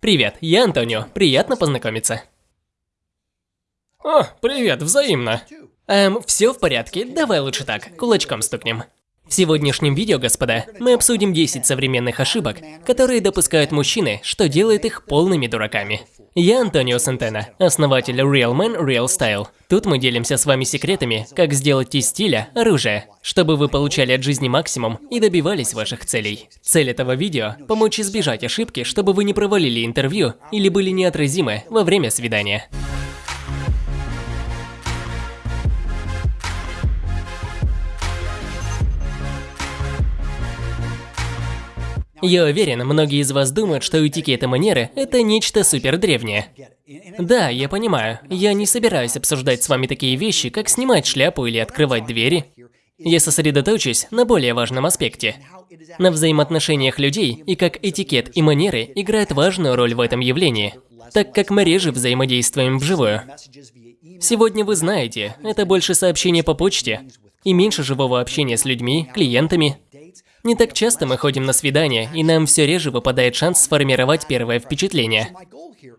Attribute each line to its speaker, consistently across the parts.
Speaker 1: Привет, я Антонио. Приятно познакомиться.
Speaker 2: О, привет, взаимно.
Speaker 1: Эм, все в порядке, давай лучше так, кулачком стукнем. В сегодняшнем видео, господа, мы обсудим 10 современных ошибок, которые допускают мужчины, что делает их полными дураками. Я Антонио Сантена, основатель Real Man Real Style. Тут мы делимся с вами секретами, как сделать из стиля оружие, чтобы вы получали от жизни максимум и добивались ваших целей. Цель этого видео – помочь избежать ошибки, чтобы вы не провалили интервью или были неотразимы во время свидания. Я уверен, многие из вас думают, что этикет и манеры – это нечто супер древнее. Да, я понимаю, я не собираюсь обсуждать с вами такие вещи, как снимать шляпу или открывать двери. Я сосредоточусь на более важном аспекте. На взаимоотношениях людей и как этикет и манеры играют важную роль в этом явлении, так как мы реже взаимодействуем вживую. Сегодня вы знаете, это больше сообщения по почте и меньше живого общения с людьми, клиентами, не так часто мы ходим на свидания, и нам все реже выпадает шанс сформировать первое впечатление.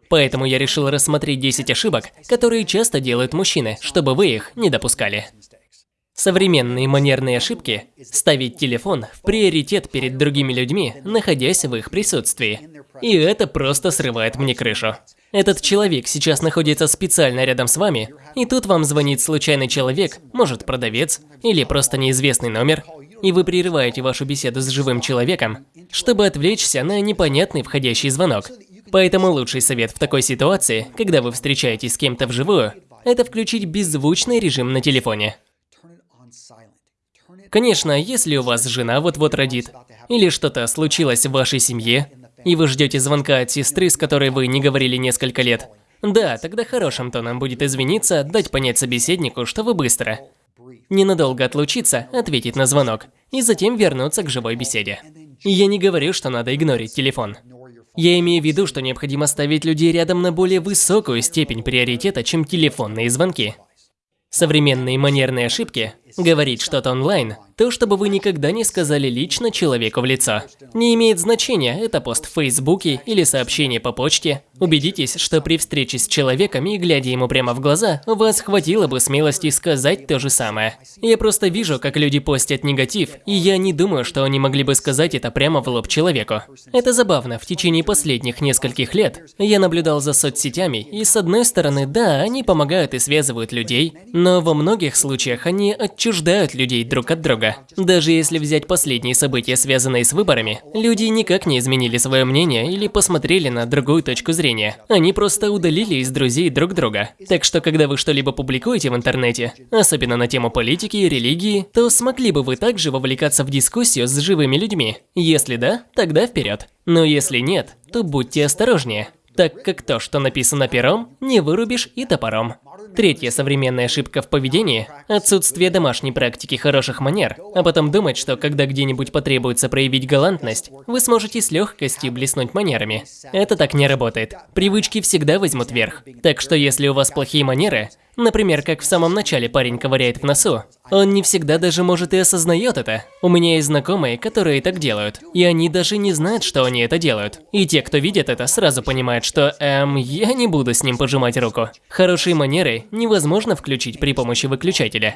Speaker 1: Поэтому я решил рассмотреть 10 ошибок, которые часто делают мужчины, чтобы вы их не допускали. Современные манерные ошибки – ставить телефон в приоритет перед другими людьми, находясь в их присутствии. И это просто срывает мне крышу. Этот человек сейчас находится специально рядом с вами, и тут вам звонит случайный человек, может продавец, или просто неизвестный номер, и вы прерываете вашу беседу с живым человеком, чтобы отвлечься на непонятный входящий звонок. Поэтому лучший совет в такой ситуации, когда вы встречаетесь с кем-то вживую, это включить беззвучный режим на телефоне. Конечно, если у вас жена вот-вот родит, или что-то случилось в вашей семье, и вы ждете звонка от сестры, с которой вы не говорили несколько лет, да, тогда хорошим тоном будет извиниться, дать понять собеседнику, что вы быстро, ненадолго отлучиться, ответить на звонок и затем вернуться к живой беседе. я не говорю, что надо игнорить телефон. Я имею в виду, что необходимо ставить людей рядом на более высокую степень приоритета, чем телефонные звонки. Современные манерные ошибки – говорить что-то онлайн, то, чтобы вы никогда не сказали лично человеку в лицо. Не имеет значения, это пост в Фейсбуке или сообщение по почте. Убедитесь, что при встрече с человеком и глядя ему прямо в глаза, вас хватило бы смелости сказать то же самое. Я просто вижу, как люди постят негатив, и я не думаю, что они могли бы сказать это прямо в лоб человеку. Это забавно, в течение последних нескольких лет я наблюдал за соцсетями, и с одной стороны, да, они помогают и связывают людей, но во многих случаях они отчуждают людей друг от друга. Даже если взять последние события, связанные с выборами, люди никак не изменили свое мнение или посмотрели на другую точку зрения. Они просто удалили из друзей друг друга. Так что, когда вы что-либо публикуете в интернете, особенно на тему политики и религии, то смогли бы вы также вовлекаться в дискуссию с живыми людьми? Если да, тогда вперед. Но если нет, то будьте осторожнее так как то, что написано пером, не вырубишь и топором. Третья современная ошибка в поведении – отсутствие домашней практики хороших манер, а потом думать, что когда где-нибудь потребуется проявить галантность, вы сможете с легкостью блеснуть манерами. Это так не работает. Привычки всегда возьмут верх. Так что если у вас плохие манеры, Например, как в самом начале парень ковыряет в носу. Он не всегда даже может и осознает это. У меня есть знакомые, которые так делают. И они даже не знают, что они это делают. И те, кто видит это, сразу понимают, что, эм, я не буду с ним пожимать руку. Хорошие манеры невозможно включить при помощи выключателя.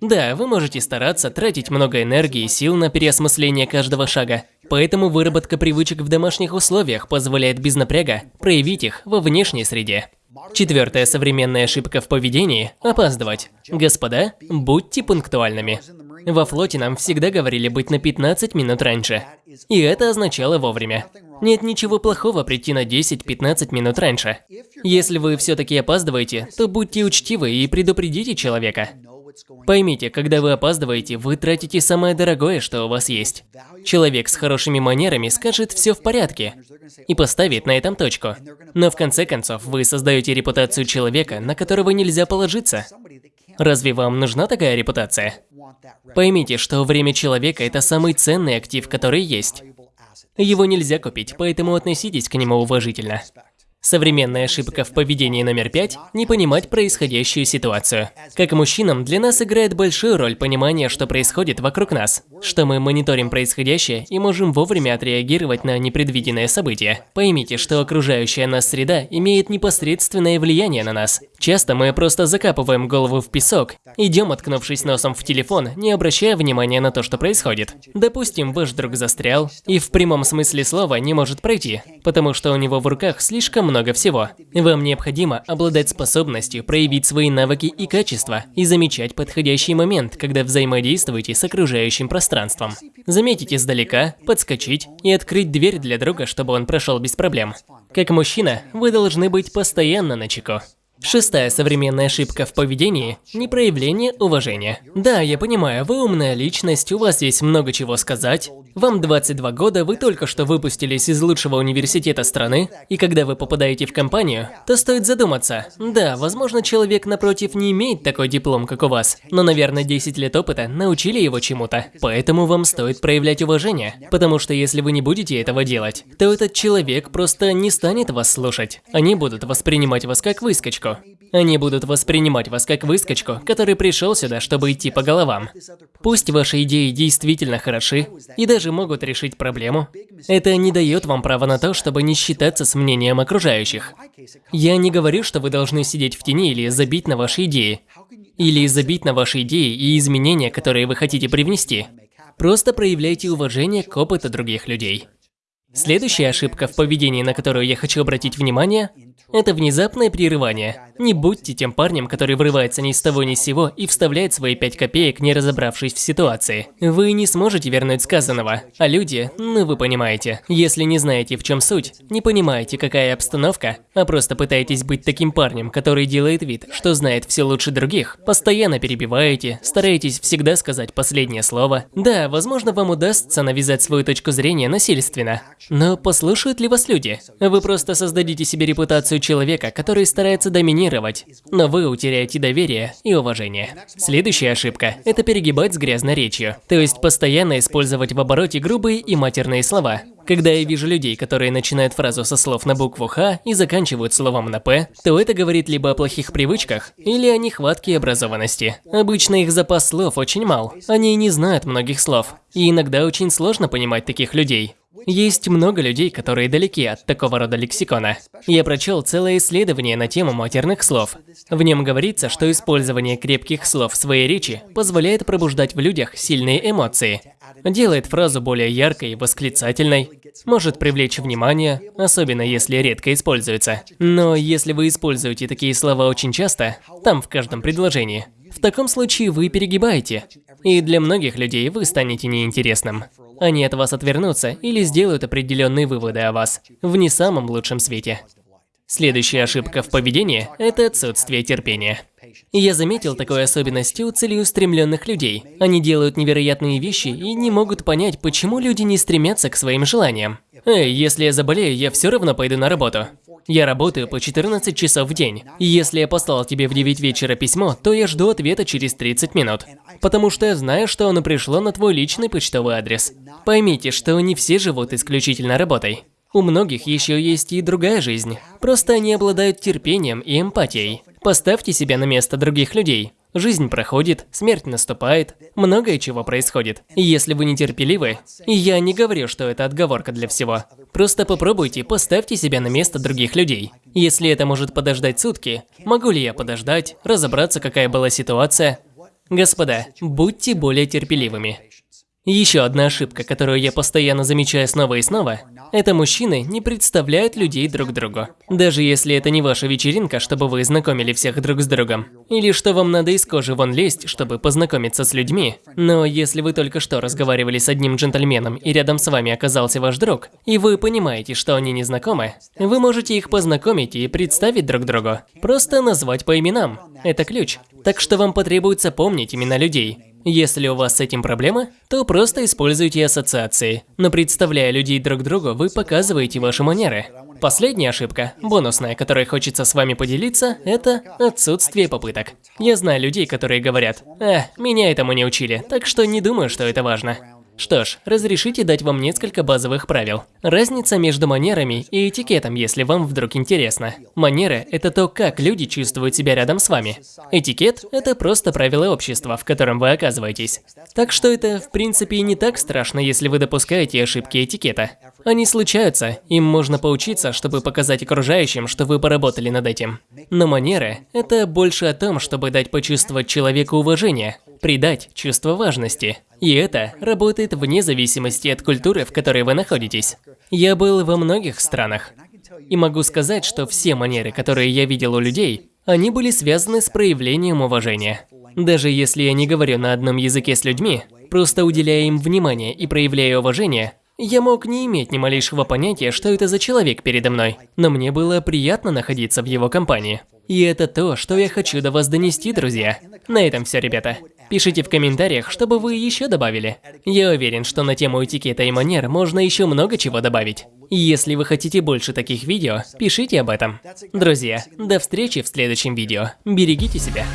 Speaker 1: Да, вы можете стараться, тратить много энергии и сил на переосмысление каждого шага. Поэтому выработка привычек в домашних условиях позволяет без напряга проявить их во внешней среде. Четвертая современная ошибка в поведении – опаздывать. Господа, будьте пунктуальными. Во флоте нам всегда говорили быть на 15 минут раньше. И это означало вовремя. Нет ничего плохого прийти на 10-15 минут раньше. Если вы все-таки опаздываете, то будьте учтивы и предупредите человека. Поймите, когда вы опаздываете, вы тратите самое дорогое, что у вас есть. Человек с хорошими манерами скажет «все в порядке» и поставит на этом точку. Но в конце концов, вы создаете репутацию человека, на которого нельзя положиться. Разве вам нужна такая репутация? Поймите, что время человека – это самый ценный актив, который есть. Его нельзя купить, поэтому относитесь к нему уважительно. Современная ошибка в поведении номер пять – не понимать происходящую ситуацию. Как мужчинам, для нас играет большую роль понимание, что происходит вокруг нас, что мы мониторим происходящее и можем вовремя отреагировать на непредвиденные события. Поймите, что окружающая нас среда имеет непосредственное влияние на нас. Часто мы просто закапываем голову в песок, идем, откнувшись носом в телефон, не обращая внимания на то, что происходит. Допустим, ваш друг застрял и в прямом смысле слова не может пройти, потому что у него в руках слишком много всего. Вам необходимо обладать способностью проявить свои навыки и качества и замечать подходящий момент, когда взаимодействуете с окружающим пространством. Заметить издалека, подскочить и открыть дверь для друга, чтобы он прошел без проблем. Как мужчина, вы должны быть постоянно на чеку. Шестая современная ошибка в поведении – непроявление уважения. Да, я понимаю, вы умная личность, у вас есть много чего сказать. Вам 22 года, вы только что выпустились из лучшего университета страны, и когда вы попадаете в компанию, то стоит задуматься. Да, возможно, человек напротив не имеет такой диплом, как у вас, но, наверное, 10 лет опыта научили его чему-то. Поэтому вам стоит проявлять уважение, потому что если вы не будете этого делать, то этот человек просто не станет вас слушать. Они будут воспринимать вас как выскочку выскочку. Они будут воспринимать вас как выскочку, который пришел сюда, чтобы идти по головам. Пусть ваши идеи действительно хороши и даже могут решить проблему, это не дает вам права на то, чтобы не считаться с мнением окружающих. Я не говорю, что вы должны сидеть в тени или забить на ваши идеи. Или забить на ваши идеи и изменения, которые вы хотите привнести. Просто проявляйте уважение к опыту других людей. Следующая ошибка в поведении, на которую я хочу обратить внимание, это внезапное прерывание. Не будьте тем парнем, который врывается ни с того ни с сего и вставляет свои пять копеек, не разобравшись в ситуации. Вы не сможете вернуть сказанного, а люди, ну вы понимаете. Если не знаете, в чем суть, не понимаете, какая обстановка, а просто пытаетесь быть таким парнем, который делает вид, что знает все лучше других, постоянно перебиваете, стараетесь всегда сказать последнее слово. Да, возможно, вам удастся навязать свою точку зрения насильственно, но послушают ли вас люди? Вы просто создадите себе репутацию человека, который старается доминировать, но вы утеряете доверие и уважение. Следующая ошибка – это перегибать с грязной речью, то есть постоянно использовать в обороте грубые и матерные слова. Когда я вижу людей, которые начинают фразу со слов на букву «Х» и заканчивают словом на «П», то это говорит либо о плохих привычках, или о нехватке образованности. Обычно их запас слов очень мал, они не знают многих слов, и иногда очень сложно понимать таких людей. Есть много людей, которые далеки от такого рода лексикона. Я прочел целое исследование на тему матерных слов. В нем говорится, что использование крепких слов в своей речи позволяет пробуждать в людях сильные эмоции, делает фразу более яркой и восклицательной, может привлечь внимание, особенно если редко используется. Но если вы используете такие слова очень часто, там в каждом предложении, в таком случае вы перегибаете, и для многих людей вы станете неинтересным. Они от вас отвернутся или сделают определенные выводы о вас в не самом лучшем свете. Следующая ошибка в поведении – это отсутствие терпения. Я заметил такой особенности у целеустремленных людей. Они делают невероятные вещи и не могут понять, почему люди не стремятся к своим желаниям. Эй, если я заболею, я все равно пойду на работу. Я работаю по 14 часов в день. И если я послал тебе в 9 вечера письмо, то я жду ответа через 30 минут. Потому что я знаю, что оно пришло на твой личный почтовый адрес. Поймите, что не все живут исключительно работой. У многих еще есть и другая жизнь. Просто они обладают терпением и эмпатией. Поставьте себя на место других людей. Жизнь проходит, смерть наступает, многое чего происходит. И если вы нетерпеливы, и я не говорю, что это отговорка для всего, просто попробуйте, поставьте себя на место других людей. Если это может подождать сутки, могу ли я подождать, разобраться, какая была ситуация? Господа, будьте более терпеливыми. Еще одна ошибка, которую я постоянно замечаю снова и снова, это мужчины не представляют людей друг другу. Даже если это не ваша вечеринка, чтобы вы знакомили всех друг с другом. Или что вам надо из кожи вон лезть, чтобы познакомиться с людьми. Но если вы только что разговаривали с одним джентльменом и рядом с вами оказался ваш друг, и вы понимаете, что они не знакомы, вы можете их познакомить и представить друг другу. Просто назвать по именам. Это ключ. Так что вам потребуется помнить имена людей. Если у вас с этим проблемы, то просто используйте ассоциации. Но представляя людей друг другу, вы показываете ваши манеры. Последняя ошибка, бонусная, которой хочется с вами поделиться, это отсутствие попыток. Я знаю людей, которые говорят, «Э, меня этому не учили, так что не думаю, что это важно». Что ж, разрешите дать вам несколько базовых правил. Разница между манерами и этикетом, если вам вдруг интересно. Манеры – это то, как люди чувствуют себя рядом с вами. Этикет – это просто правила общества, в котором вы оказываетесь. Так что это, в принципе, не так страшно, если вы допускаете ошибки этикета. Они случаются, им можно поучиться, чтобы показать окружающим, что вы поработали над этим. Но манеры – это больше о том, чтобы дать почувствовать человеку уважение, придать чувство важности. И это работает вне зависимости от культуры, в которой вы находитесь. Я был во многих странах. И могу сказать, что все манеры, которые я видел у людей, они были связаны с проявлением уважения. Даже если я не говорю на одном языке с людьми, просто уделяя им внимание и проявляя уважение, я мог не иметь ни малейшего понятия, что это за человек передо мной, но мне было приятно находиться в его компании. И это то, что я хочу до вас донести, друзья. На этом все, ребята. Пишите в комментариях, чтобы вы еще добавили. Я уверен, что на тему этикета и манер можно еще много чего добавить. Если вы хотите больше таких видео, пишите об этом. Друзья, до встречи в следующем видео. Берегите себя.